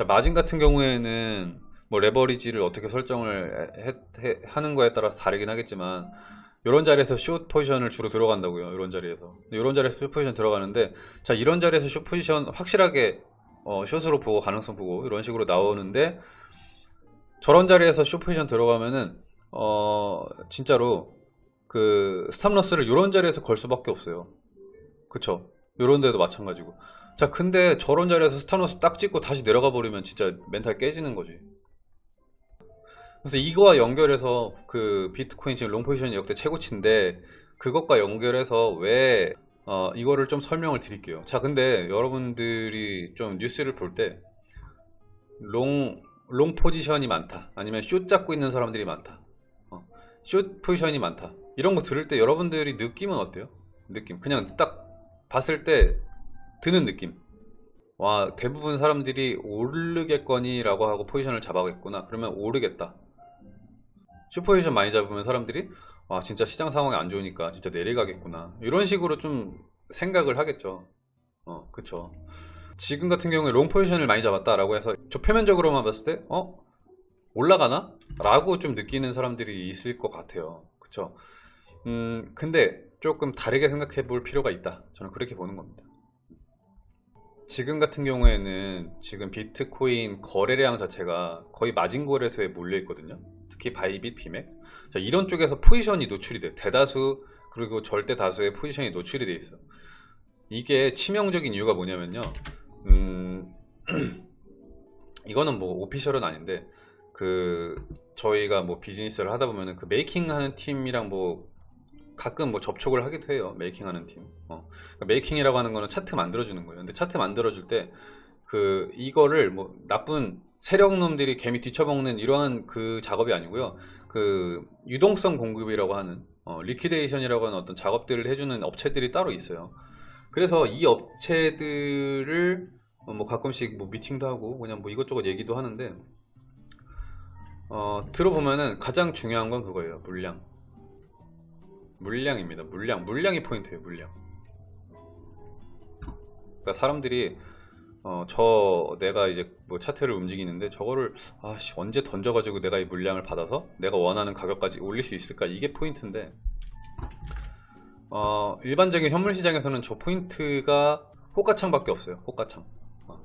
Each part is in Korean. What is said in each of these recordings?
자 마진 같은 경우에는 뭐 레버리지를 어떻게 설정을 해- 해- 하는 거에 따라서 다르긴 하겠지만 이런 자리에서 숏 포지션을 주로 들어간다고요 이런 자리에서. 이런 자리에서 숏 포지션 들어가는데 자 이런 자리에서 숏 포지션 확실하게 어, 숏으로 보고 가능성 보고 이런 식으로 나오는데 저런 자리에서 숏 포지션 들어가면은 어 진짜로 그 스탑러스를 이런 자리에서 걸 수밖에 없어요. 그쵸? 요런 데도 마찬가지고 자 근데 저런 자리에서 stop loss 딱 찍고 다시 내려가 버리면 진짜 멘탈 깨지는 거지. 그래서 이거와 연결해서 그 비트코인 지금 long 포지션이 역대 최고치인데 그것과 연결해서 왜 어, 이거를 좀 설명을 드릴게요. 자 근데 여러분들이 좀 뉴스를 볼 때 long long 포지션이 많다. 아니면 숏 잡고 있는 사람들이 많다. 어, 숏 포지션이 많다. 이런 거 들을 때 여러분들이 느낌은 어때요? 느낌. 그냥 딱 봤을 때 드는 느낌. 와 대부분 사람들이 오르겠거니 라고 하고 포지션을 잡았겠구나. 그러면 오르겠다. 슈퍼포지션 많이 잡으면 사람들이 와 진짜 시장 상황이 안 좋으니까 진짜 내려가겠구나. 이런 식으로 좀 생각을 하겠죠. 어 그쵸. 지금 같은 경우에 long 포지션을 많이 잡았다 라고 해서 저 표면적으로만 봤을 때 어? 올라가나? 라고 좀 느끼는 사람들이 있을 것 같아요. 그쵸. 음 근데 조금 다르게 생각해 볼 필요가 있다. 저는 그렇게 보는 겁니다 지금 같은 경우에는 지금 비트코인 거래량 자체가 거의 마진 거래소에 몰려 있거든요. 특히 바이빗, 비맥. 자, 이런 쪽에서 포지션이 노출이 돼 대다수 그리고 절대 다수의 포지션이 노출이 돼 있어 이게 치명적인 이유가 뭐냐면요. 음, 이거는 뭐 official은 아닌데 그 저희가 뭐 비즈니스를 하다 보면은 그 making 하는 팀이랑 뭐 가끔 뭐 접촉을 하기도 해요 making 하는 팀. 어. 그러니까 making이라고 하는 거는 차트 만들어주는 거예요. 근데 차트 만들어줄 때 그 이거를 뭐 나쁜 세력놈들이 개미 등쳐먹는 이러한 그 작업이 아니고요. 그 유동성 공급이라고 하는 어, liquidation이라고 하는 어떤 작업들을 해주는 업체들이 따로 있어요. 그래서 이 업체들을 어, 뭐 가끔씩 뭐 미팅도 하고 그냥 뭐 이것저것 얘기도 하는데 어, 들어보면은 가장 중요한 건 그거예요 물량 물량입니다. 물량. 물량이 포인트예요 물량. 그러니까 사람들이 어, 저 내가 이제 뭐 차트를 움직이는데 저거를 아씨 언제 던져가지고 내가 이 물량을 받아서 내가 원하는 가격까지 올릴 수 있을까? 이게 포인트인데 어, 일반적인 현물 시장에서는 저 포인트가 호가창밖에 없어요. 호가창. 어.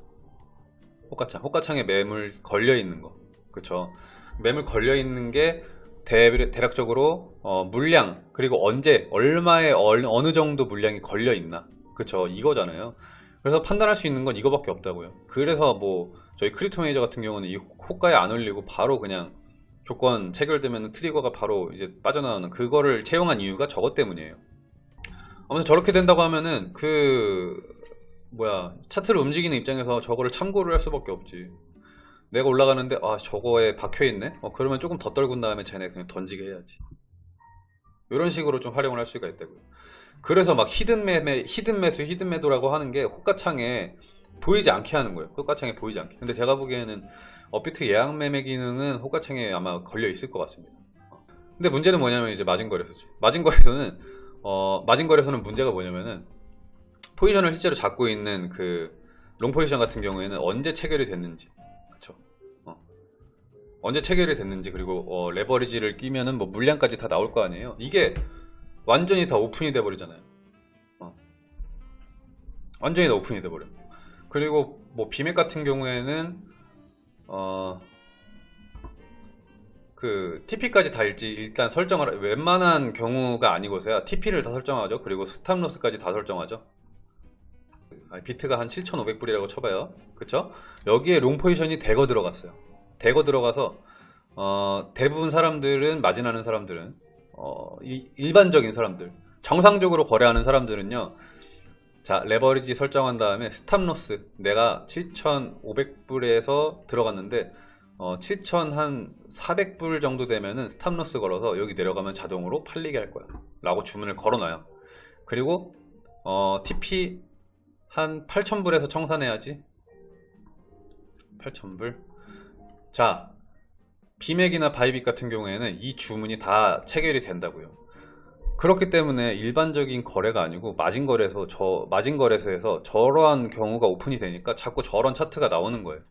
호가창. 호가창에 매물 걸려 있는 거. 그쵸? 매물 걸려 있는 게 대, 대략적으로 어, 물량 그리고 언제 얼마에 얼, 어느 정도 물량이 걸려 있나. 그쵸 이거잖아요. 그래서 판단할 수 있는 건 이거밖에 없다고요. 그래서 뭐 저희 Crypto Manager 같은 경우는 이 호가에 안 올리고 바로 그냥 조건 체결되면 trigger가 바로 이제 빠져나오는 그거를 채용한 이유가 저것 때문이에요. 아무튼 저렇게 된다고 하면은 그 뭐야 차트를 움직이는 입장에서 저거를 참고를 할 수밖에 없지 내가 올라가는데 아 저거에 박혀있네? 어, 그러면 조금 더 떨군 다음에 쟤네 그냥 던지게 해야지. 이런 식으로 좀 활용을 할 수가 있다고요. 그래서 막 hidden 매매 hidden 매수 hidden 매도라고 하는 게 호가창에 보이지 않게 하는 거예요. 호가창에 보이지 않게. 근데 제가 보기에는 업비트 예약 매매 기능은 호가창에 아마 걸려 있을 것 같습니다. 어. 근데 문제는 뭐냐면 이제 마진 거래소지 마진 거래소는 어, 마진 거래소는 문제가 뭐냐면은 포지션을 실제로 잡고 있는 그 long 포지션 같은 경우에는 언제 체결이 됐는지. 언제 체결이 됐는지 그리고 어, leverage를 끼면은 뭐 물량까지 다 나올 거 아니에요? 이게 완전히 다 오픈이 돼 버리잖아요. 어. 완전히 다 오픈이 돼 버려 그리고 뭐 비맥 같은 경우에는 어, 그 TP까지 다 일지 일단 설정을 웬만한 경우가 아니고서야 TP를 다 설정하죠. 그리고 stop loss까지 다 설정하죠. 비트가 한 7,500불이라고 쳐봐요. 그쵸? 여기에 long 포지션이 대거 들어갔어요 대거 들어가서 어, 대부분 사람들은 마진하는 사람들은 어, 이, 일반적인 사람들 정상적으로 거래하는 사람들은요 자 레버리지 설정한 다음에 stop loss 내가 7,500불에서 들어갔는데 어, 7,400불 정도 되면은 stop loss 걸어서 여기 내려가면 자동으로 팔리게 할 거야. 라고 주문을 걸어놔요. 그리고 어, TP 한 8,000불에서 청산해야지. 8,000불 자 비맥이나 바이빗 같은 경우에는 이 주문이 다 체결이 된다고요 그렇기 때문에 일반적인 거래가 아니고 마진 거래소 저 마진 거래소에서 저러한 경우가 오픈이 되니까 자꾸 저런 차트가 나오는 거예요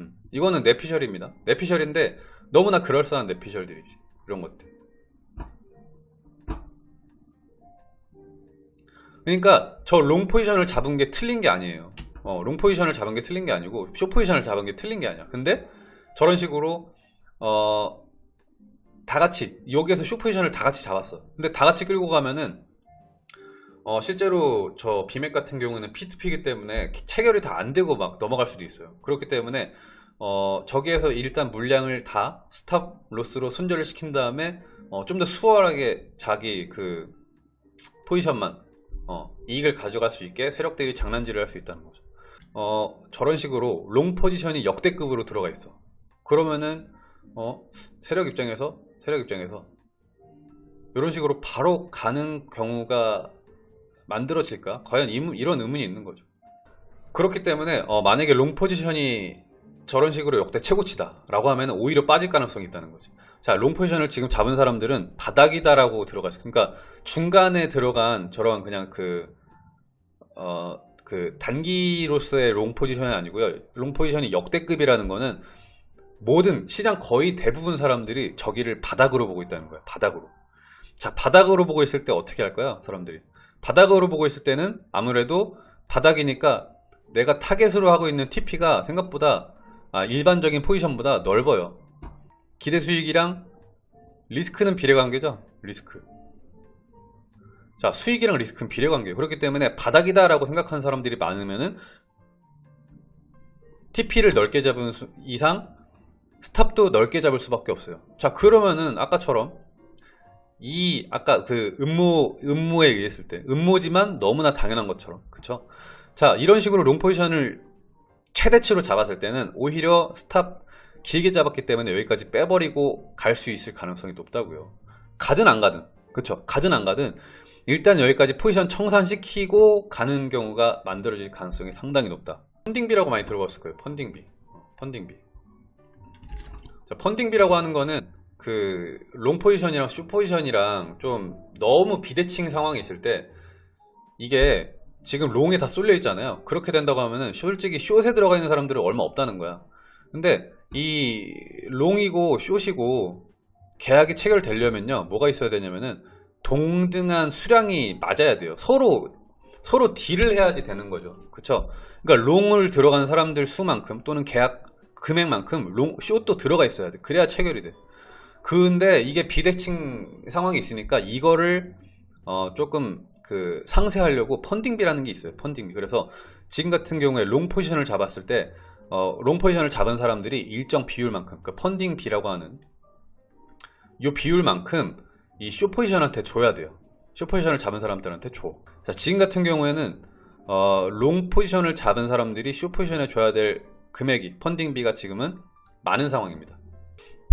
음, 이거는 내피셜입니다. 내피셜인데 너무나 그럴싸한 내피셜들이지. 이런 것들. 그러니까 저 long 포지션을 잡은 게 틀린 게 아니에요. 어, long 포지션을 잡은 게 틀린 게 아니고 쇼 포지션을 잡은 게 틀린 게 아니야. 근데 저런 식으로 어, 다 같이 여기에서 쇼 포지션을 다 같이 잡았어. 근데 다 같이 끌고 가면은 어, 실제로 저 비맥 같은 경우는 P2P이기 때문에 체결이 다 안 되고 막 넘어갈 수도 있어요. 그렇기 때문에 어, 저기에서 일단 물량을 다 stop loss로 손절을 시킨 다음에 어, 좀 더 수월하게 자기 그 포지션만 어, 이익을 가져갈 수 있게 세력들이 장난질을 할 수 있다는 거죠. 어, 저런 식으로 long 포지션이 역대급으로 들어가 있어. 그러면은 어, 세력 입장에서 세력 입장에서 이런 식으로 바로 가는 경우가 만들어질까? 과연 이, 이런 의문이 있는 거죠. 그렇기 때문에 어, 만약에 long 포지션이 저런 식으로 역대 최고치다 라고 하면 오히려 빠질 가능성이 있다는 거지 자, long 포지션을 지금 잡은 사람들은 바닥이다 라고 들어가죠 그러니까 중간에 들어간 저런 그냥 그 어, 그 단기로서의 long 포지션이 아니고요 long 포지션이 역대급이라는 거는 모든 시장 거의 대부분 사람들이 저기를 바닥으로 보고 있다는 거예요 바닥으로. 자 바닥으로 보고 있을 때 어떻게 할까요 사람들이? 바닥으로 보고 있을 때는 아무래도 바닥이니까 내가 타겟으로 하고 있는 TP가 생각보다 아, 일반적인 포지션보다 넓어요. 기대 수익이랑 리스크는 비례관계죠 리스크. 자 수익이랑 리스크는 비례관계예요. 그렇기 때문에 바닥이다 라고 생각하는 사람들이 많으면은 TP를 넓게 잡은 수, 이상 stop도 넓게 잡을 수밖에 없어요. 자 그러면은 아까처럼 이 아까 그 음모 음모에 의했을 때 음모지만 너무나 당연한 것처럼 그쵸? 자 이런 식으로 long 포지션을 최대치로 잡았을 때는 오히려 stop 길게 잡았기 때문에 여기까지 빼버리고 갈 수 있을 가능성이 높다고요. 가든 안 가든 그쵸? 가든 안 가든 일단 여기까지 포지션 청산시키고 가는 경우가 만들어질 가능성이 상당히 높다. funding비라고 많이 들어봤을 거예요 funding비. funding비 자, funding비라고 하는 거는 그 long 포지션이랑 short 포지션이랑 좀 너무 비대칭 상황이 있을 때 이게 지금 long에 다 쏠려 있잖아요. 그렇게 된다고 하면은 솔직히 short에 들어가 있는 사람들은 얼마 없다는 거야. 근데 이 long이고 short이고 계약이 체결되려면요. 뭐가 있어야 되냐면은 동등한 수량이 맞아야 돼요. 서로 서로 deal을 해야지 되는 거죠. 그쵸? 그러니까 long을 들어가는 사람들 수만큼 또는 계약 금액만큼 long, short도 들어가 있어야 돼. 그래야 체결이 돼. 근데 이게 비대칭 상황이 있으니까 이거를 어 조금 그 상쇄하려고 funding비라는 게 있어요 funding비. 그래서 지금 같은 경우에 long 포지션을 잡았을 때 어, long 포지션을 잡은 사람들이 일정 비율만큼 그 funding비라고 하는 이 비율만큼 이쇼 포지션한테 줘야 돼요. 쇼 포지션을 잡은 사람들한테 줘. 자, 지금 같은 경우에는 어, long 포지션을 잡은 사람들이 short 포지션에 줘야 될 금액이 funding비가 지금은 많은 상황입니다.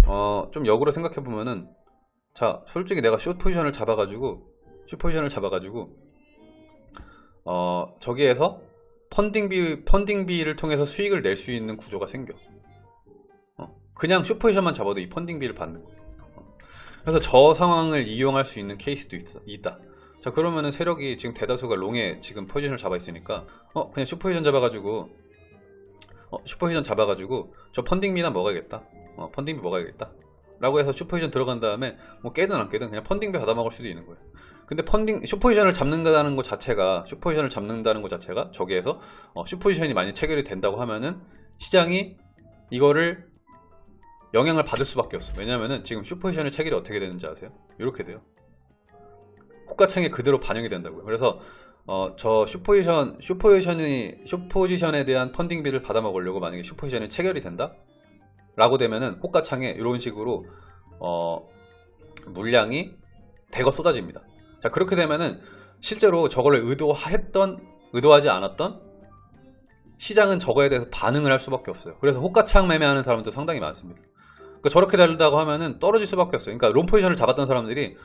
어, 좀 역으로 생각해 보면은 자 솔직히 내가 숏 포지션을 잡아가지고 숏 포지션을 잡아가지고 어 저기에서 funding비 funding비를 통해서 수익을 낼 수 있는 구조가 생겨. 어, 그냥 숏 포지션만 잡아도 이 funding비를 받는 거예요. 어, 그래서 저 상황을 이용할 수 있는 케이스도 있다, 있다. 자 그러면은 세력이 지금 대다수가 롱에 지금 포지션을 잡아 있으니까 어 그냥 숏 포지션 잡아가지고 어, 슈퍼비전 잡아가지고 저 펀딩비나 먹어야겠다. 어, 펀딩비 먹어야겠다. 라고 해서 슈퍼비전 들어간 다음에 뭐 깨든 안 깨든 그냥 펀딩비 받아먹을 수도 있는 거예요. 근데 펀딩 슈퍼비전을 잡는다는 것 자체가 슈퍼비전을 잡는다는 것 자체가 저기에서 어, 슈퍼비전이 많이 체결이 된다고 하면은 시장이 이거를 영향을 받을 수밖에 없어 왜냐면은 지금 슈퍼비전의 체결이 어떻게 되는지 아세요? 이렇게 돼요. 호가창에 그대로 반영이 된다고요. 그래서 어, 저 슈포지션, 슈포지션이, 슈포지션에 대한 펀딩비를 받아먹으려고 만약에 슈포지션이 체결이 된다? 라고 되면은 호가창에 이런 식으로, 어, 물량이 대거 쏟아집니다. 자, 그렇게 되면은 실제로 저걸 의도했던, 의도하지 않았던 시장은 저거에 대해서 반응을 할 수밖에 없어요. 그래서 호가창 매매하는 사람도 상당히 많습니다. 그러니까 저렇게 달다고 하면은 떨어질 수밖에 없어요. 그러니까 롱 포지션을 잡았던 사람들이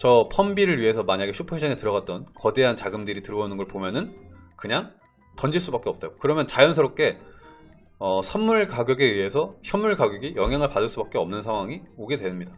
저 펀비를 위해서 만약에 슈퍼시전에 들어갔던 거대한 자금들이 들어오는 걸 보면은 그냥 던질 수밖에 없다고 그러면 자연스럽게 어, 선물 가격에 의해서 현물 가격이 영향을 받을 수밖에 없는 상황이 오게 됩니다